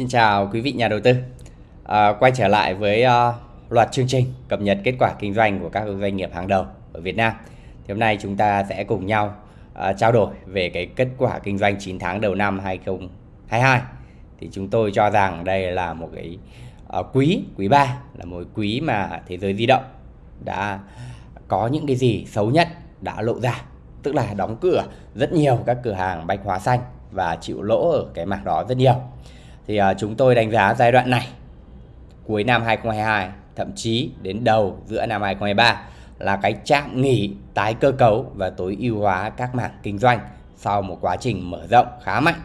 Xin chào quý vị nhà đầu tư. À, quay trở lại với uh, loạt chương trình cập nhật kết quả kinh doanh của các doanh nghiệp hàng đầu ở Việt Nam. Thì hôm nay chúng ta sẽ cùng nhau uh, trao đổi về cái kết quả kinh doanh 9 tháng đầu năm 2022. Thì chúng tôi cho rằng đây là một cái uh, quý quý 3 là một quý mà thế giới di động đã có những cái gì xấu nhất đã lộ ra, tức là đóng cửa rất nhiều các cửa hàng bách hóa xanh và chịu lỗ ở cái mảng đó rất nhiều thì uh, chúng tôi đánh giá giai đoạn này cuối năm 2022 thậm chí đến đầu giữa năm 2023 là cái chạm nghỉ tái cơ cấu và tối ưu hóa các mảng kinh doanh sau một quá trình mở rộng khá mạnh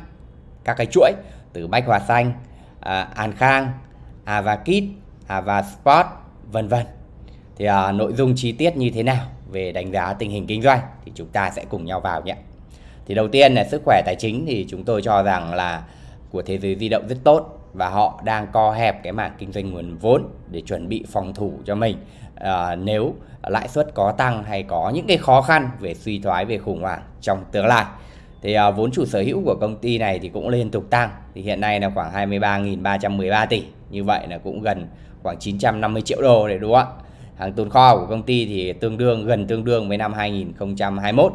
các cái chuỗi từ Bách Hòa Xanh, à, An Khang, Avakit, Avasport vân vân. Thì à, nội dung chi tiết như thế nào về đánh giá tình hình kinh doanh thì chúng ta sẽ cùng nhau vào nhé. Thì đầu tiên là sức khỏe tài chính thì chúng tôi cho rằng là của thế giới di động rất tốt và họ đang co hẹp cái mảng kinh doanh nguồn vốn để chuẩn bị phòng thủ cho mình. À, nếu lãi suất có tăng hay có những cái khó khăn về suy thoái về khủng hoảng trong tương lai. Thì à, vốn chủ sở hữu của công ty này thì cũng liên tục tăng. Thì hiện nay là khoảng 23.313 tỷ. Như vậy là cũng gần khoảng 950 triệu đô để đúng không ạ? Hàng tồn kho của công ty thì tương đương gần tương đương với năm 2021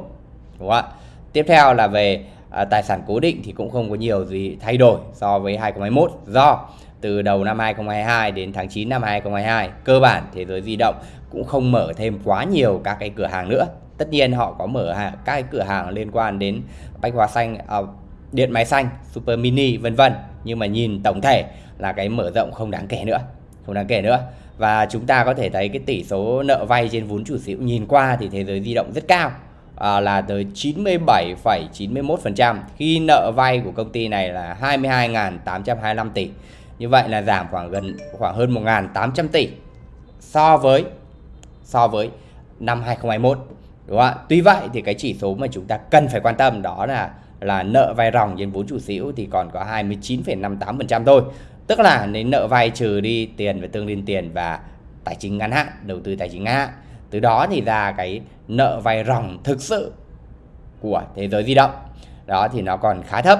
đúng không ạ? Tiếp theo là về à, tài sản cố định thì cũng không có nhiều gì thay đổi so với 2021 do từ đầu năm 2022 đến tháng 9 năm 2022 cơ bản thế giới di động cũng không mở thêm quá nhiều các cái cửa hàng nữa. Tất nhiên họ có mở các cái cửa hàng liên quan đến bách hóa xanh à, điện máy xanh super mini vân vân. Nhưng mà nhìn tổng thể là cái mở rộng không đáng kể nữa không đáng kể nữa. Và chúng ta có thể thấy cái tỷ số nợ vay trên vốn chủ sở hữu nhìn qua thì thế giới di động rất cao à, là tới 97,91% khi nợ vay của công ty này là 22.825 tỷ. Như vậy là giảm khoảng gần khoảng hơn 1.800 tỷ so với so với năm 2021 đúng không ạ? Tuy vậy thì cái chỉ số mà chúng ta cần phải quan tâm đó là là nợ vay ròng trên vốn chủ sở hữu thì còn có 29,58% thôi. Tức là nếu nợ vay trừ đi tiền và tương liên tiền và tài chính ngắn hạn đầu tư tài chính ngắn hạn từ đó thì ra cái nợ vay ròng thực sự của thế giới di động đó thì nó còn khá thấp.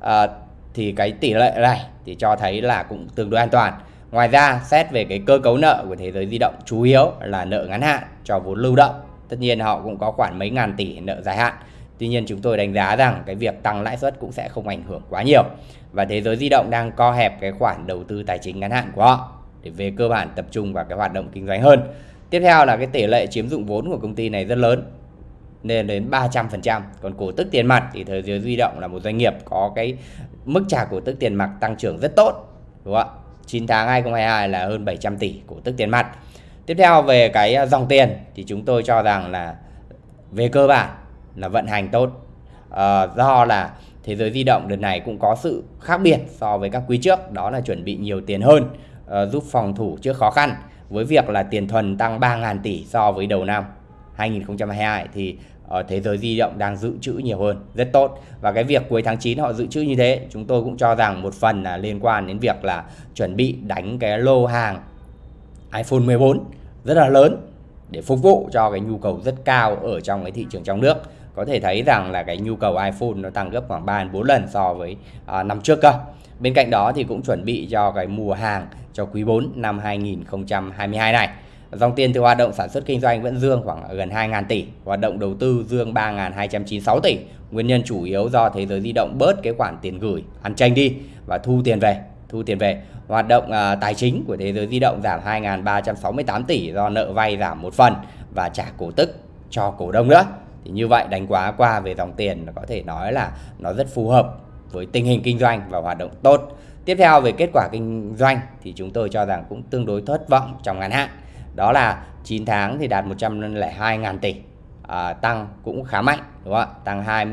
À, thì cái tỷ lệ này thì cho thấy là cũng tương đối an toàn. Ngoài ra xét về cái cơ cấu nợ của thế giới di động chủ yếu là nợ ngắn hạn cho vốn lưu động. Tất nhiên họ cũng có khoảng mấy ngàn tỷ nợ dài hạn. Tuy nhiên chúng tôi đánh giá rằng cái việc tăng lãi suất cũng sẽ không ảnh hưởng quá nhiều. Và thế giới di động đang co hẹp cái khoản đầu tư tài chính ngắn hạn của họ để về cơ bản tập trung vào cái hoạt động kinh doanh hơn. Tiếp theo là cái tỷ lệ chiếm dụng vốn của công ty này rất lớn lên đến 300%. Còn cổ tức tiền mặt thì Thời giới di động là một doanh nghiệp có cái mức trả cổ tức tiền mặt tăng trưởng rất tốt. Đúng không ạ? 9 tháng 2022 là hơn 700 tỷ cổ tức tiền mặt. Tiếp theo về cái à, dòng tiền thì chúng tôi cho rằng là về cơ bản là vận hành tốt. À, do là thế giới di động đợt này cũng có sự khác biệt so với các quý trước đó là chuẩn bị nhiều tiền hơn uh, giúp phòng thủ trước khó khăn với việc là tiền thuần tăng 3.000 tỷ so với đầu năm 2022 thì ở thế giới di động đang dự trữ nhiều hơn, rất tốt. Và cái việc cuối tháng 9 họ dự trữ như thế, chúng tôi cũng cho rằng một phần là liên quan đến việc là chuẩn bị đánh cái lô hàng iPhone 14 rất là lớn để phục vụ cho cái nhu cầu rất cao ở trong cái thị trường trong nước có thể thấy rằng là cái nhu cầu iPhone nó tăng gấp khoảng 3 4 lần so với à, năm trước cơ Bên cạnh đó thì cũng chuẩn bị cho cái mùa hàng cho quý 4 năm 2022 này. Dòng tiền từ hoạt động sản xuất kinh doanh vẫn dương khoảng gần 2.000 tỷ, hoạt động đầu tư dương 3.296 tỷ. Nguyên nhân chủ yếu do thế giới di động bớt cái khoản tiền gửi, ăn tranh đi và thu tiền về. Thu tiền về. Hoạt động à, tài chính của thế giới di động giảm 2.368 tỷ do nợ vay giảm một phần và trả cổ tức cho cổ đông nữa. Thì như vậy đánh quá qua về dòng tiền có thể nói là nó rất phù hợp với tình hình kinh doanh và hoạt động tốt. Tiếp theo về kết quả kinh doanh thì chúng tôi cho rằng cũng tương đối thất vọng trong ngắn hạn. Đó là 9 tháng thì đạt 102.000 tỷ, à, tăng cũng khá mạnh đúng không ạ? Tăng 2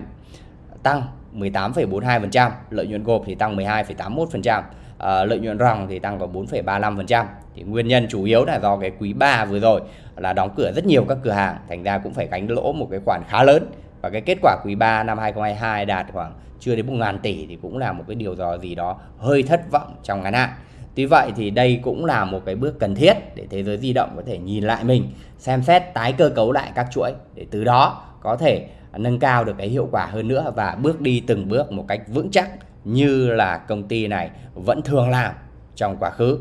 tăng 18,42%, lợi nhuận gộp thì tăng 12,81%, à, lợi nhuận ròng thì tăng có 4,35%. Thì nguyên nhân chủ yếu là do cái quý 3 vừa rồi là đóng cửa rất nhiều các cửa hàng, thành ra cũng phải gánh lỗ một cái khoản khá lớn và cái kết quả quý 3 năm 2022 đạt khoảng chưa đến 1 ngàn tỷ thì cũng là một cái điều gì gì đó hơi thất vọng trong ngắn hạn. Tuy vậy thì đây cũng là một cái bước cần thiết để thế giới di động có thể nhìn lại mình, xem xét tái cơ cấu lại các chuỗi để từ đó có thể nâng cao được cái hiệu quả hơn nữa và bước đi từng bước một cách vững chắc như là công ty này vẫn thường làm trong quá khứ.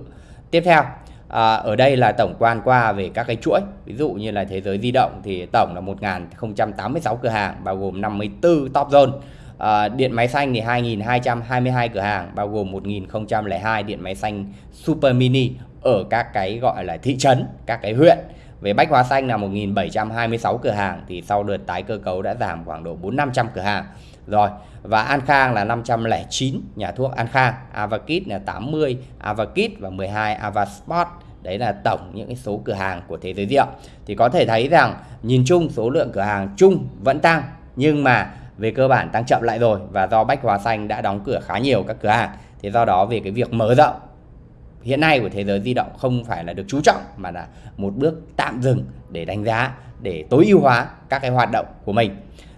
Tiếp theo, à, ở đây là tổng quan qua về các cái chuỗi. Ví dụ như là thế giới di động thì tổng là 1086 cửa hàng bao gồm 54 top zone. À, điện máy xanh thì 2222 cửa hàng bao gồm 1002 điện máy xanh super mini ở các cái gọi là thị trấn, các cái huyện. Về bách hóa xanh là 1726 cửa hàng thì sau đợt tái cơ cấu đã giảm khoảng độ 4 500 cửa hàng. Rồi, và An Khang là 509 nhà thuốc An Khang, Avakit là 80 Avakit và 12 Avasport. Đấy là tổng những cái số cửa hàng của thế giới rượu. Thì có thể thấy rằng nhìn chung số lượng cửa hàng chung vẫn tăng nhưng mà về cơ bản tăng chậm lại rồi và do Bách Hóa Xanh đã đóng cửa khá nhiều các cửa hàng. Thế do đó về cái việc mở rộng hiện nay của thế giới di động không phải là được chú trọng, mà là một bước tạm dừng để đánh giá, để tối ưu hóa các cái hoạt động của mình.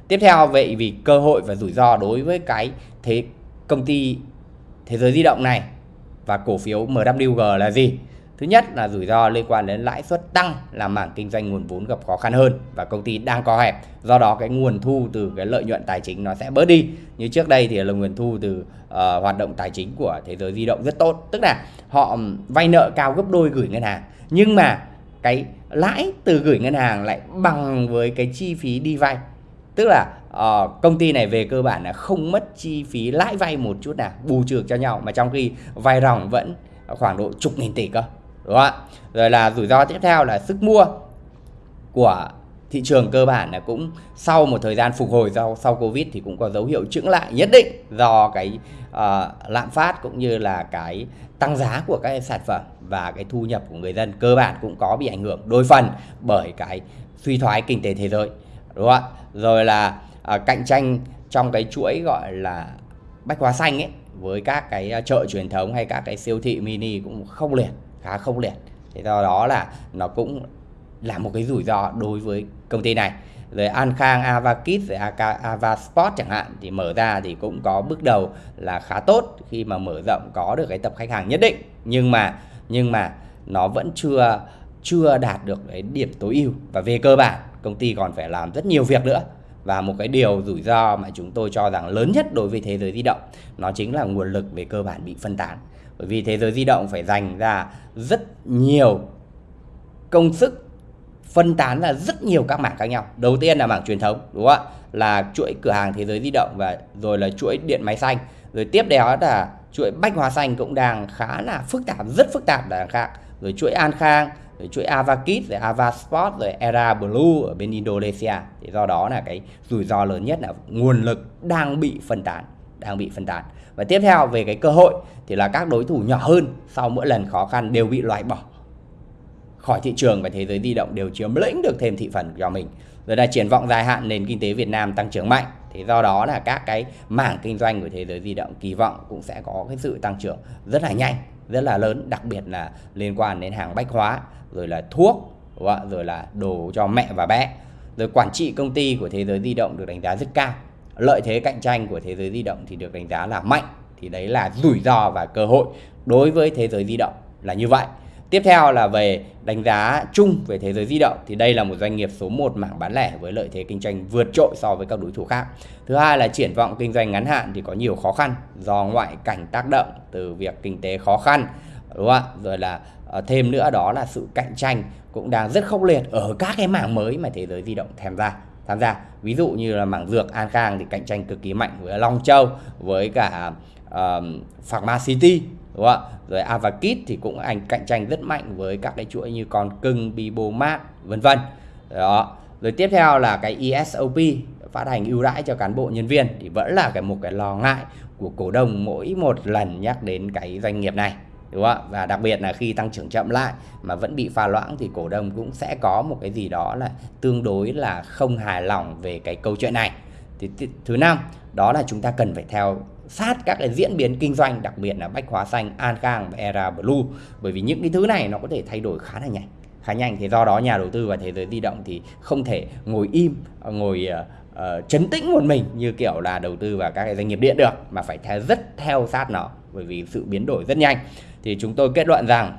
Tiếp theo, vậy vì cơ hội và rủi ro đối với cái thế công ty thế giới di động này và cổ phiếu MWG là gì? Thứ nhất là rủi ro liên quan đến lãi suất tăng làm mảng kinh doanh nguồn vốn gặp khó khăn hơn và công ty đang co hẹp. Do đó cái nguồn thu từ cái lợi nhuận tài chính nó sẽ bớt đi. Như trước đây thì là nguồn thu từ uh, hoạt động tài chính của thế giới di động rất tốt. Tức là họ vay nợ cao gấp đôi gửi ngân hàng. Nhưng mà cái lãi từ gửi ngân hàng lại bằng với cái chi phí đi vay. Tức là uh, công ty này về cơ bản là không mất chi phí lãi vay một chút nào bù trừ cho nhau mà trong khi vay ròng vẫn khoảng độ chục nghìn tỷ cơ đúng không ạ? Rồi là rủi ro tiếp theo là sức mua của thị trường cơ bản là cũng sau một thời gian phục hồi do sau covid thì cũng có dấu hiệu chững lại nhất định do cái uh, lạm phát cũng như là cái tăng giá của các sản phẩm và cái thu nhập của người dân cơ bản cũng có bị ảnh hưởng đôi phần bởi cái suy thoái kinh tế thế giới. Đúng không ạ? Rồi là uh, cạnh tranh trong cái chuỗi gọi là bách hóa xanh ấy với các cái ờ, chợ truyền thống hay các cái siêu thị mini cũng không liền khá không liệt. Thì do đó là nó cũng là một cái rủi ro đối với công ty này. Rồi An Khang, Avakit, rồi Avasport chẳng hạn thì mở ra thì cũng có bước đầu là khá tốt khi mà mở rộng có được cái tập khách hàng nhất định. Nhưng mà nhưng mà nó vẫn chưa chưa đạt được cái điểm tối ưu. Và về cơ bản công ty còn phải làm rất nhiều việc nữa. Và một cái điều rủi ro mà chúng tôi cho rằng lớn nhất đối với thế giới di động nó chính là nguồn lực về cơ bản bị phân tán bởi vì thế giới di động phải dành ra rất nhiều công sức, phân tán ra rất nhiều các mảng khác nhau. Đầu tiên là mảng truyền thống, đúng không ạ? Là chuỗi cửa hàng thế giới di động và rồi là chuỗi điện máy xanh. Rồi tiếp đó là chuỗi bách hóa xanh cũng đang khá là phức tạp, rất phức tạp là khác. Rồi chuỗi an khang, rồi chuỗi avakit rồi avasport rồi era blue ở bên indonesia. Thì do đó là cái rủi ro lớn nhất là nguồn lực đang bị phân tán đang bị phân tán. Và tiếp theo về cái cơ hội thì là các đối thủ nhỏ hơn sau mỗi lần khó khăn đều bị loại bỏ khỏi thị trường và thế giới di động đều chiếm lĩnh được thêm thị phần cho mình. Rồi là triển vọng dài hạn nền kinh tế Việt Nam tăng trưởng mạnh. Thì do đó là các cái mảng kinh doanh của thế giới di động kỳ vọng cũng sẽ có cái sự tăng trưởng rất là nhanh, rất là lớn, đặc biệt là liên quan đến hàng bách hóa, rồi là thuốc rồi là đồ cho mẹ và bé. Rồi quản trị công ty của thế giới di động được đánh giá rất cao lợi thế cạnh tranh của thế giới di động thì được đánh giá là mạnh thì đấy là rủi ro và cơ hội đối với thế giới di động là như vậy Tiếp theo là về đánh giá chung về thế giới di động thì đây là một doanh nghiệp số 1 mảng bán lẻ với lợi thế kinh doanh vượt trội so với các đối thủ khác. Thứ hai là triển vọng kinh doanh ngắn hạn thì có nhiều khó khăn do ngoại cảnh tác động từ việc kinh tế khó khăn, đúng không ạ? Rồi là ờ, thêm nữa đó là sự cạnh tranh cũng đang rất khốc liệt ở các cái mảng mới mà thế giới di động tham gia tham gia. Ví dụ như là mảng dược An Khang thì cạnh tranh cực kỳ mạnh với Long Châu với cả uh, Pharmacity đúng không ạ? Rồi Avakit thì cũng ảnh cạnh tranh rất mạnh với các cái chuỗi như Con Cưng, Bibomat vân vân. Đó. Rồi tiếp theo là cái ESOP phát hành ưu đãi cho cán bộ nhân viên thì vẫn là cái một cái lo ngại của cổ đông mỗi một lần nhắc đến cái doanh nghiệp này đúng không ạ? Và đặc biệt là khi tăng trưởng chậm lại mà vẫn bị pha loãng thì cổ đông cũng sẽ có một cái gì đó là tương đối là không hài lòng về cái câu chuyện này. Thì thứ năm đó là chúng ta cần phải theo sát các cái diễn biến kinh doanh đặc biệt là bách hóa xanh an khang và era blue. Bởi vì những cái thứ này nó có thể thay đổi khá là nhanh khá nhanh. Thì do đó nhà đầu tư và thế giới di động thì không thể ngồi im ngồi uh, chấn tĩnh một mình như kiểu là đầu tư vào các cái doanh nghiệp điện được mà phải theo rất theo sát nó bởi vì sự biến đổi rất nhanh. Thì chúng tôi kết luận rằng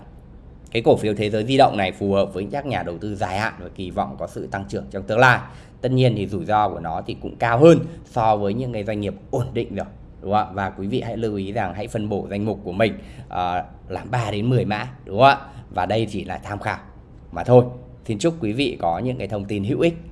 cái cổ phiếu thế giới di động này phù hợp với các nhà đầu tư dài hạn và kỳ vọng có sự tăng trưởng trong tương lai. Tất nhiên thì rủi ro của nó thì cũng cao hơn so với những cái doanh nghiệp ổn định rồi đúng không ạ? Và quý vị hãy lưu ý rằng hãy phân bổ danh mục của mình uh, làm 3 đến 10 mã đúng không ạ? Và đây chỉ là tham khảo mà thôi. Xin chúc quý vị có những cái thông tin hữu ích.